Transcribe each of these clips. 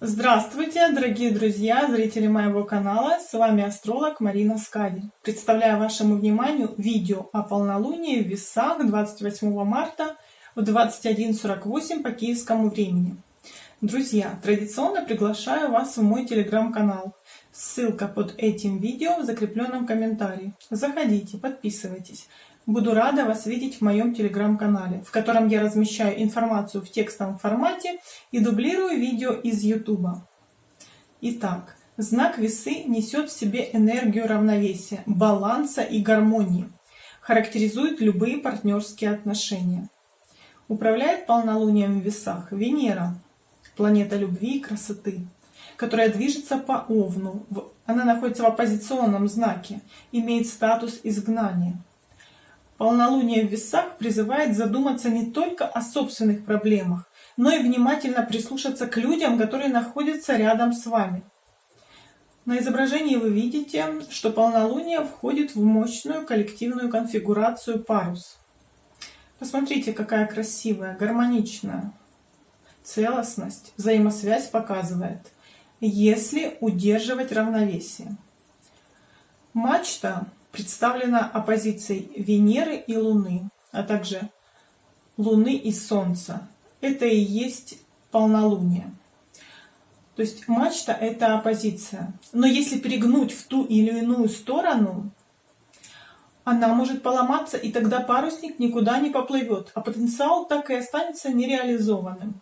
Здравствуйте, дорогие друзья, зрители моего канала, с вами астролог Марина Скади. Представляю вашему вниманию видео о полнолунии в весах 28 марта в 21.48 по киевскому времени. Друзья, традиционно приглашаю вас в мой телеграм-канал. Ссылка под этим видео в закрепленном комментарии. Заходите, подписывайтесь. Буду рада вас видеть в моем телеграм-канале, в котором я размещаю информацию в текстовом формате и дублирую видео из YouTube. Итак, знак весы несет в себе энергию равновесия, баланса и гармонии. Характеризует любые партнерские отношения. Управляет полнолунием в весах Венера, планета любви и красоты, которая движется по Овну. Она находится в оппозиционном знаке, имеет статус изгнания. Полнолуние в весах призывает задуматься не только о собственных проблемах, но и внимательно прислушаться к людям, которые находятся рядом с вами. На изображении вы видите, что полнолуние входит в мощную коллективную конфигурацию парус. Посмотрите, какая красивая, гармоничная целостность, взаимосвязь показывает, если удерживать равновесие. Мачта представлена оппозицией Венеры и Луны, а также Луны и Солнца. Это и есть полнолуние. То есть мачта – это оппозиция. Но если перегнуть в ту или иную сторону, она может поломаться, и тогда парусник никуда не поплывет, а потенциал так и останется нереализованным.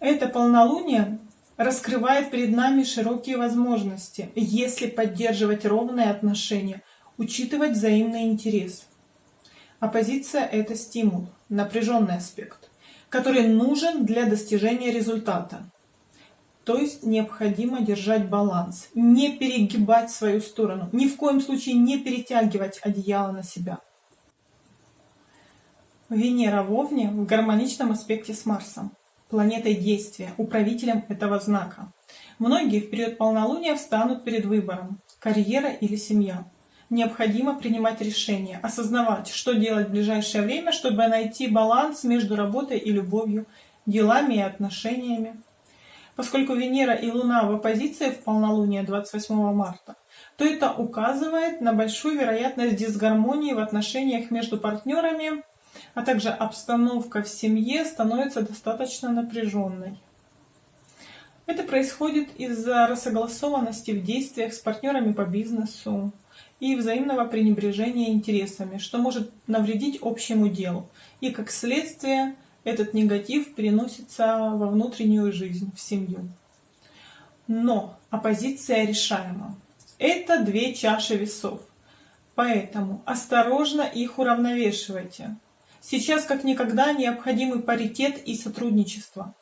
Это полнолуние раскрывает перед нами широкие возможности, если поддерживать ровные отношения, учитывать взаимный интерес. Оппозиция – это стимул, напряженный аспект, который нужен для достижения результата. То есть необходимо держать баланс, не перегибать свою сторону, ни в коем случае не перетягивать одеяло на себя. Венера в Овне в гармоничном аспекте с Марсом, планетой действия, управителем этого знака. Многие в период полнолуния встанут перед выбором – карьера или семья необходимо принимать решения, осознавать, что делать в ближайшее время, чтобы найти баланс между работой и любовью, делами и отношениями. Поскольку Венера и Луна в оппозиции в полнолуние 28 марта, то это указывает на большую вероятность дисгармонии в отношениях между партнерами, а также обстановка в семье становится достаточно напряженной. Это происходит из-за рассогласованности в действиях с партнерами по бизнесу, и взаимного пренебрежения интересами, что может навредить общему делу. И как следствие этот негатив переносится во внутреннюю жизнь, в семью. Но оппозиция решаема. Это две чаши весов. Поэтому осторожно их уравновешивайте. Сейчас как никогда необходимы паритет и сотрудничество.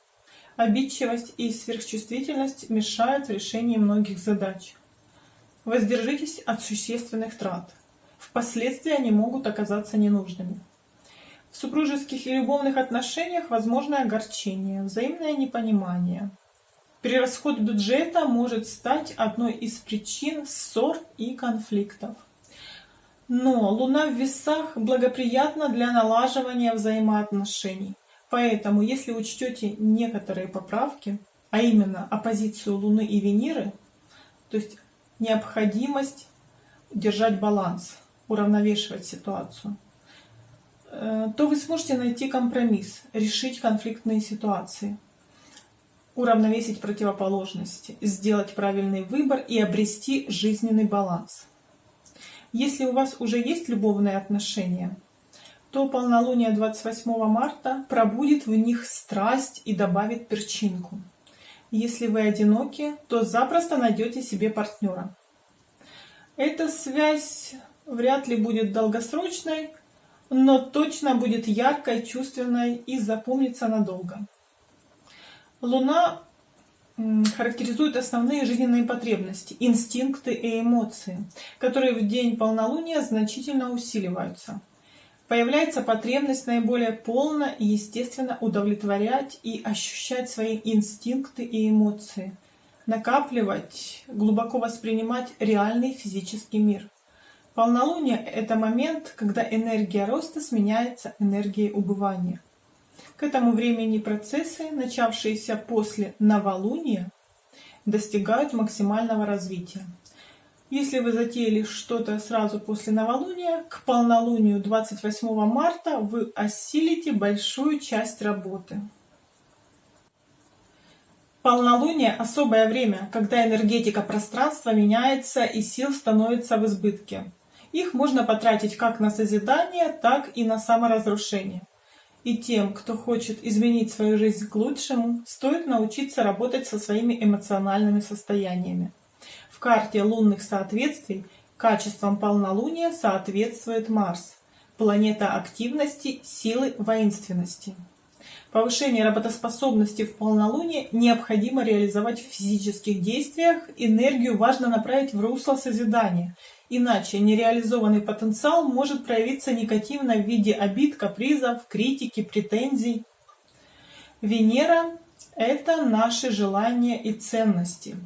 Обидчивость и сверхчувствительность мешают в решении многих задач. Воздержитесь от существенных трат. Впоследствии они могут оказаться ненужными. В супружеских и любовных отношениях возможно огорчение, взаимное непонимание. Перерасход бюджета может стать одной из причин ссор и конфликтов. Но Луна в весах благоприятна для налаживания взаимоотношений. Поэтому, если учтете некоторые поправки, а именно оппозицию Луны и Венеры, то есть необходимость держать баланс, уравновешивать ситуацию, э, то вы сможете найти компромисс, решить конфликтные ситуации, уравновесить противоположности, сделать правильный выбор и обрести жизненный баланс. Если у вас уже есть любовные отношения, то полнолуние 28 марта пробудит в них страсть и добавит перчинку. Если вы одиноки, то запросто найдете себе партнера. Эта связь вряд ли будет долгосрочной, но точно будет яркой, чувственной и запомнится надолго. Луна характеризует основные жизненные потребности, инстинкты и эмоции, которые в день полнолуния значительно усиливаются появляется потребность наиболее полно и естественно удовлетворять и ощущать свои инстинкты и эмоции, накапливать, глубоко воспринимать реальный физический мир. Полнолуние – это момент, когда энергия роста сменяется энергией убывания. К этому времени процессы, начавшиеся после новолуния, достигают максимального развития. Если вы затеяли что-то сразу после новолуния, к полнолунию 28 марта вы осилите большую часть работы. Полнолуние – особое время, когда энергетика пространства меняется и сил становится в избытке. Их можно потратить как на созидание, так и на саморазрушение. И тем, кто хочет изменить свою жизнь к лучшему, стоит научиться работать со своими эмоциональными состояниями. В карте лунных соответствий качеством полнолуния соответствует Марс, планета активности, силы, воинственности. Повышение работоспособности в полнолуние необходимо реализовать в физических действиях, энергию важно направить в русло созидания, иначе нереализованный потенциал может проявиться негативно в виде обид, капризов, критики, претензий. Венера – это наши желания и ценности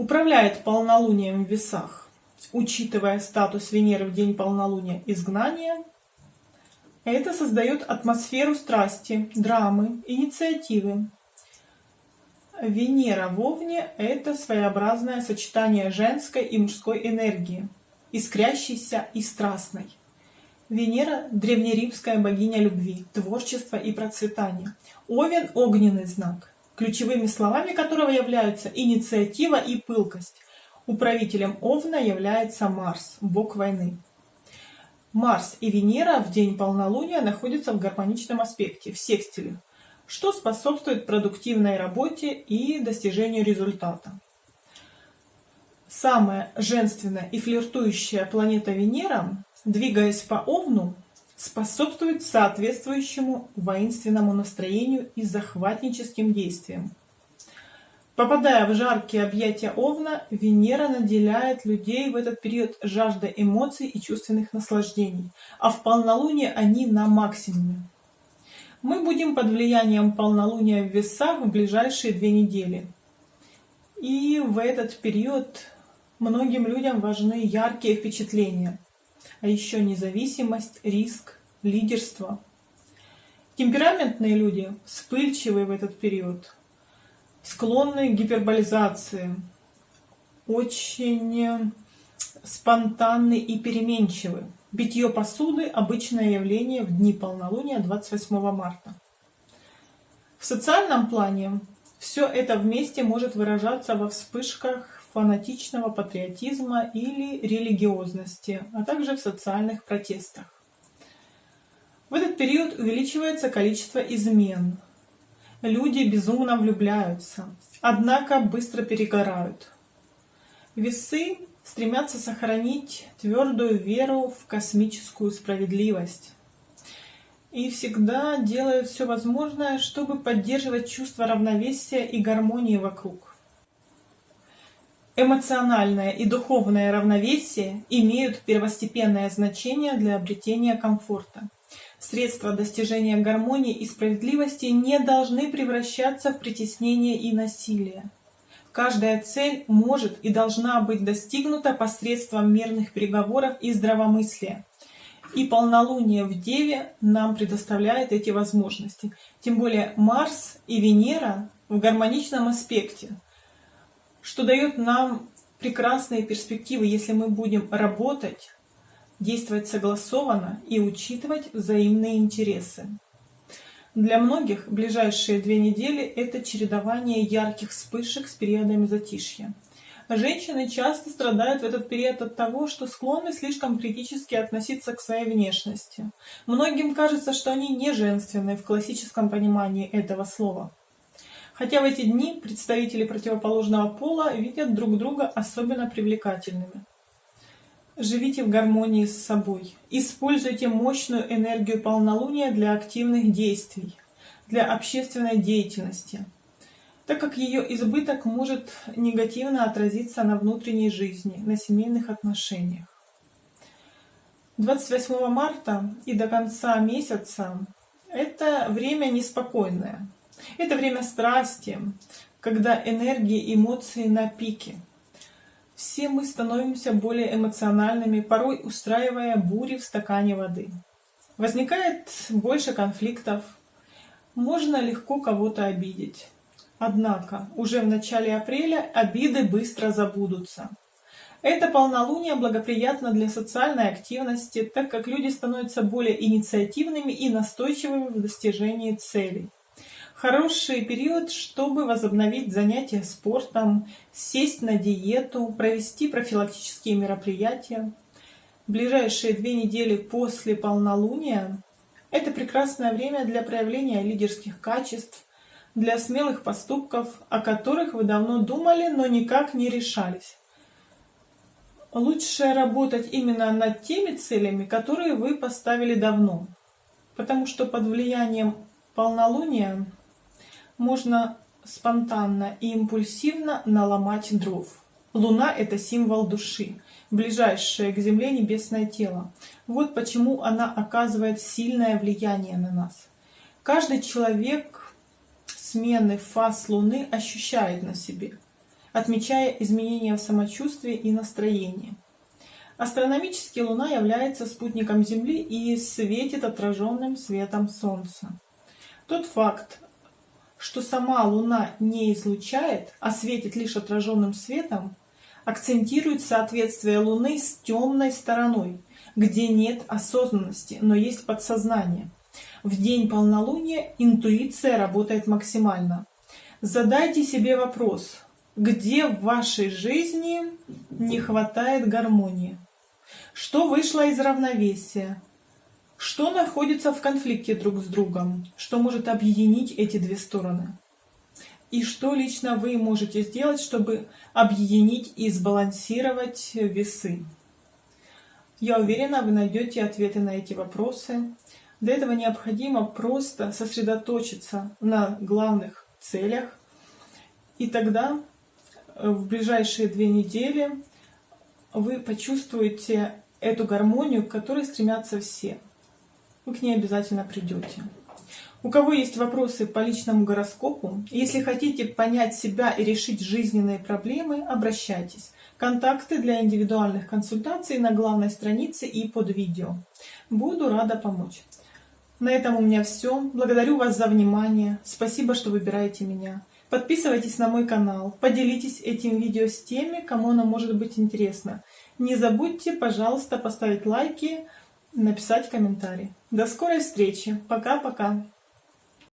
управляет полнолунием в весах, учитывая статус Венеры в день полнолуния изгнания, это создает атмосферу страсти, драмы, инициативы. Венера в Овне – это своеобразное сочетание женской и мужской энергии, искрящейся и страстной. Венера – древнеримская богиня любви, творчества и процветания. Овен – огненный знак ключевыми словами которого являются инициатива и пылкость. Управителем Овна является Марс, бог войны. Марс и Венера в день полнолуния находятся в гармоничном аспекте, в секстиле, что способствует продуктивной работе и достижению результата. Самая женственная и флиртующая планета Венера, двигаясь по Овну, способствует соответствующему воинственному настроению и захватническим действиям. Попадая в жаркие объятия Овна, Венера наделяет людей в этот период жаждой эмоций и чувственных наслаждений, а в полнолуние они на максимуме. Мы будем под влиянием полнолуния в весах в ближайшие две недели. И в этот период многим людям важны яркие впечатления – а еще независимость, риск, лидерство. Темпераментные люди вспыльчивые в этот период, склонны к гиперболизации, очень спонтанны и переменчивы. Битье посуды – обычное явление в дни полнолуния 28 марта. В социальном плане все это вместе может выражаться во вспышках фанатичного патриотизма или религиозности, а также в социальных протестах. В этот период увеличивается количество измен. Люди безумно влюбляются, однако быстро перегорают. Весы стремятся сохранить твердую веру в космическую справедливость и всегда делают все возможное, чтобы поддерживать чувство равновесия и гармонии вокруг. Эмоциональное и духовное равновесие имеют первостепенное значение для обретения комфорта. Средства достижения гармонии и справедливости не должны превращаться в притеснение и насилие. Каждая цель может и должна быть достигнута посредством мирных переговоров и здравомыслия. И полнолуние в Деве нам предоставляет эти возможности. Тем более Марс и Венера в гармоничном аспекте – что дает нам прекрасные перспективы, если мы будем работать, действовать согласованно и учитывать взаимные интересы. Для многих ближайшие две недели – это чередование ярких вспышек с периодами затишья. Женщины часто страдают в этот период от того, что склонны слишком критически относиться к своей внешности. Многим кажется, что они не женственные в классическом понимании этого слова. Хотя в эти дни представители противоположного пола видят друг друга особенно привлекательными. Живите в гармонии с собой. Используйте мощную энергию полнолуния для активных действий, для общественной деятельности, так как ее избыток может негативно отразиться на внутренней жизни, на семейных отношениях. 28 марта и до конца месяца это время неспокойное. Это время страсти, когда энергии эмоции на пике. Все мы становимся более эмоциональными, порой устраивая бури в стакане воды. Возникает больше конфликтов, можно легко кого-то обидеть. Однако уже в начале апреля обиды быстро забудутся. Это полнолуние благоприятно для социальной активности, так как люди становятся более инициативными и настойчивыми в достижении целей. Хороший период, чтобы возобновить занятия спортом, сесть на диету, провести профилактические мероприятия. Ближайшие две недели после полнолуния – это прекрасное время для проявления лидерских качеств, для смелых поступков, о которых вы давно думали, но никак не решались. Лучше работать именно над теми целями, которые вы поставили давно, потому что под влиянием полнолуния можно спонтанно и импульсивно наломать дров. Луна – это символ души, ближайшее к Земле небесное тело. Вот почему она оказывает сильное влияние на нас. Каждый человек смены фаз Луны ощущает на себе, отмечая изменения в самочувствии и настроении. Астрономически Луна является спутником Земли и светит отраженным светом Солнца. Тот факт, что сама Луна не излучает, а светит лишь отраженным светом, акцентирует соответствие Луны с темной стороной, где нет осознанности, но есть подсознание. В день полнолуния интуиция работает максимально. Задайте себе вопрос, где в вашей жизни не хватает гармонии? Что вышло из равновесия? Что находится в конфликте друг с другом? Что может объединить эти две стороны? И что лично вы можете сделать, чтобы объединить и сбалансировать весы? Я уверена, вы найдете ответы на эти вопросы. Для этого необходимо просто сосредоточиться на главных целях. И тогда э, в ближайшие две недели вы почувствуете эту гармонию, к которой стремятся все вы к ней обязательно придете. У кого есть вопросы по личному гороскопу, если хотите понять себя и решить жизненные проблемы, обращайтесь. Контакты для индивидуальных консультаций на главной странице и под видео. Буду рада помочь. На этом у меня все. Благодарю вас за внимание. Спасибо, что выбираете меня. Подписывайтесь на мой канал, поделитесь этим видео с теми, кому оно может быть интересно. Не забудьте, пожалуйста, поставить лайки, написать комментарий. До скорой встречи. Пока-пока.